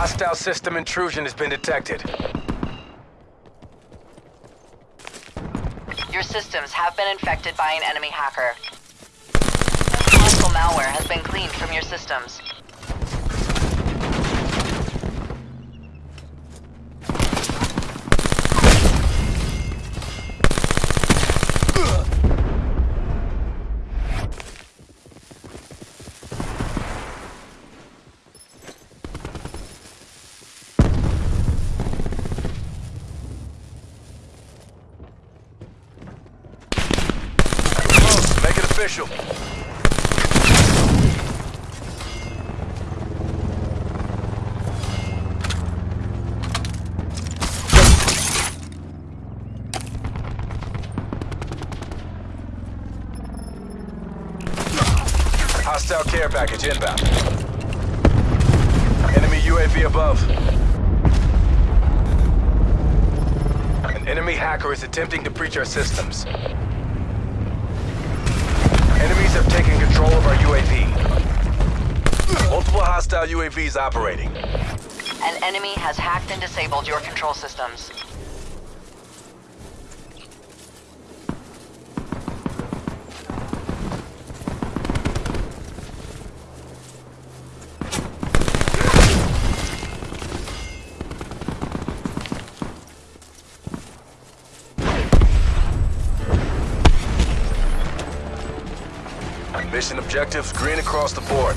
Hostile system intrusion has been detected. Your systems have been infected by an enemy hacker. Harmful malware has been cleaned from your systems. Official. Hostile care package inbound. Enemy UAV above. An enemy hacker is attempting to breach our systems. Enemies have taken control of our UAV. Multiple hostile UAVs operating. An enemy has hacked and disabled your control systems. Mission objectives green across the board.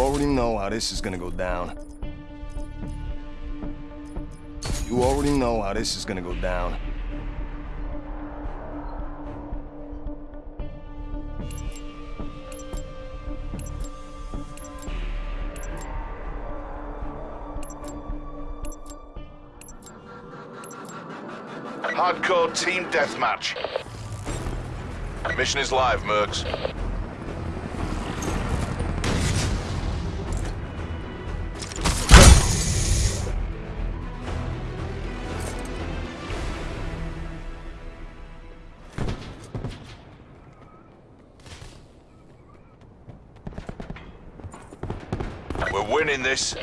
Already know how this is gonna go down. You already know how this is gonna go down. Hardcore team deathmatch. Mission is live, Mercs. Winning this.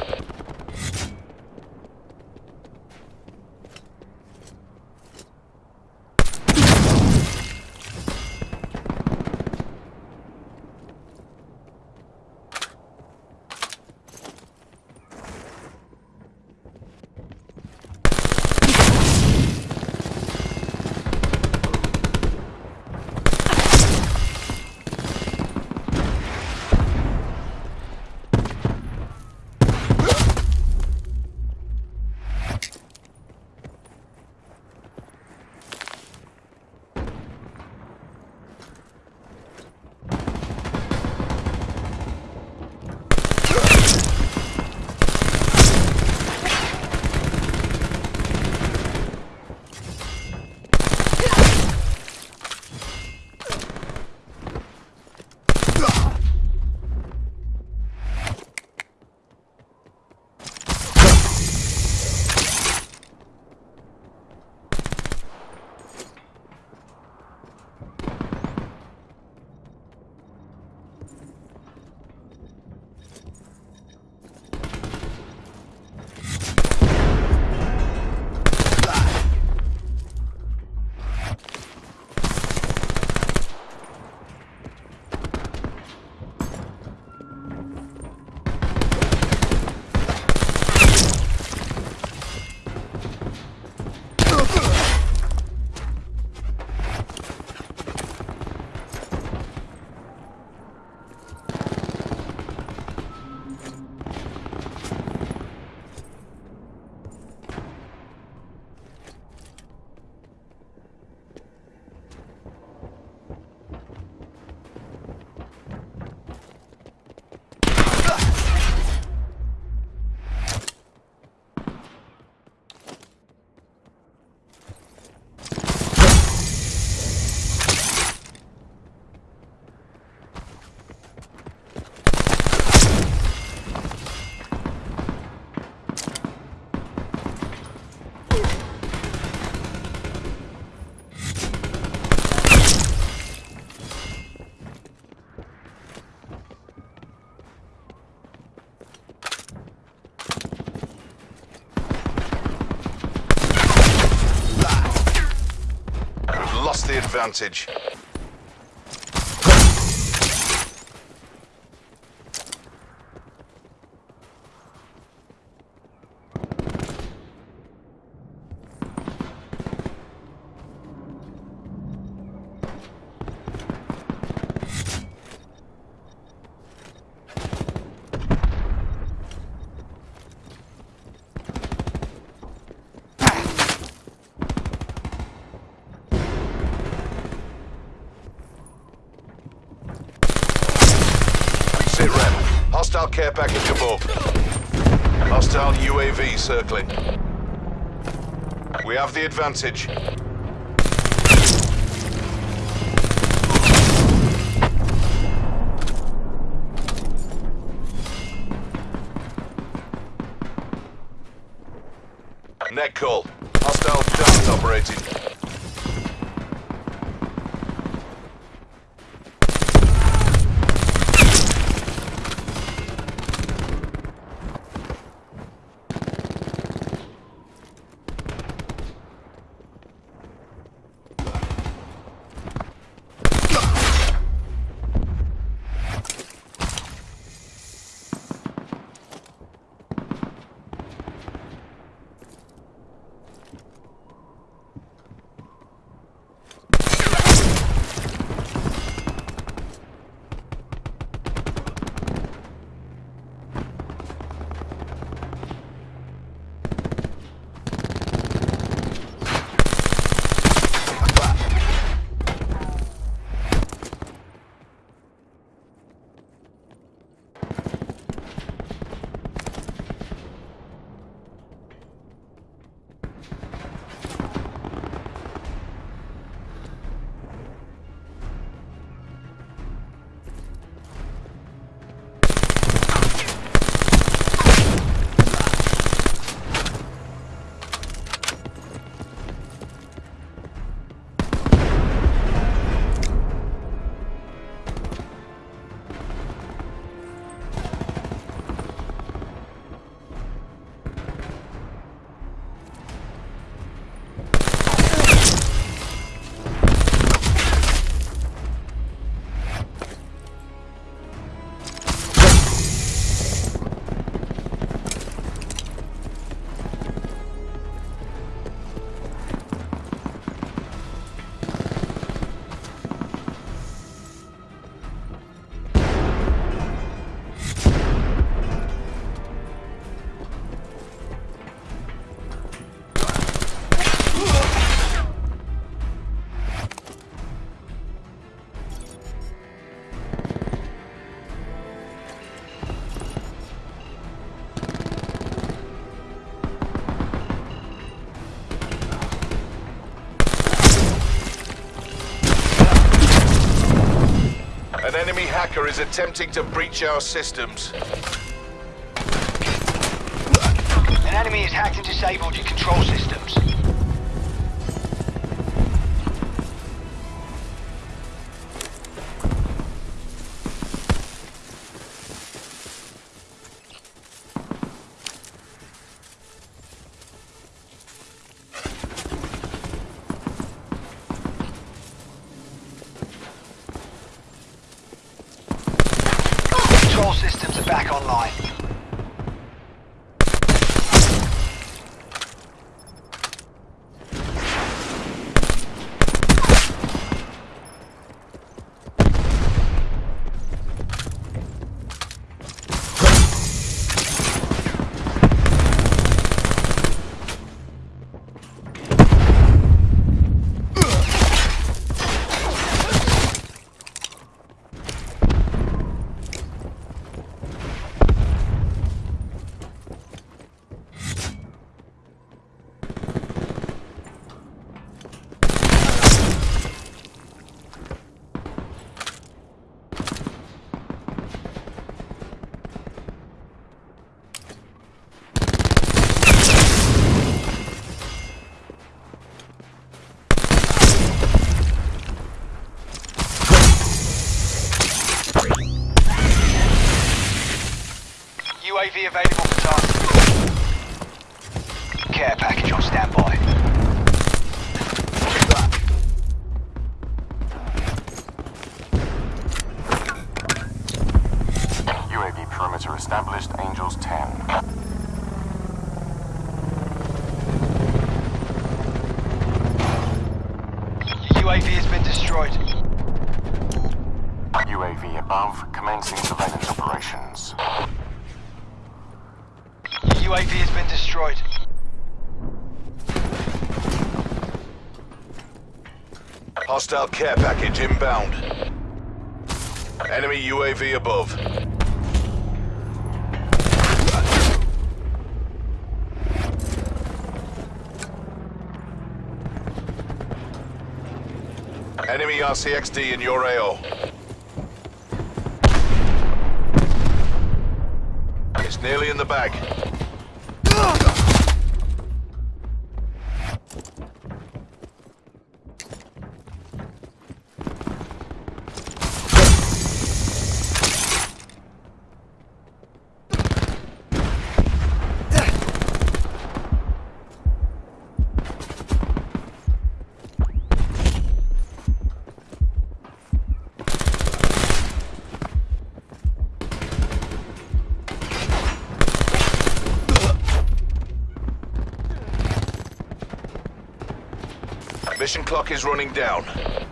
lost the advantage. Hostile care package above. Hostile UAV circling. We have the advantage. Net call. Hostile dart operating. Enemy hacker is attempting to breach our systems. An enemy has hacked and disabled your control systems. Systems are back online. Available for. Care package on standby. UAV perimeter established, Angels 10. UAV has been destroyed. UAV above, commencing surveillance operations. UAV has been destroyed. Hostile care package inbound. Enemy UAV above. Enemy RCXD in your AO. It's nearly in the bag. Mission clock is running down.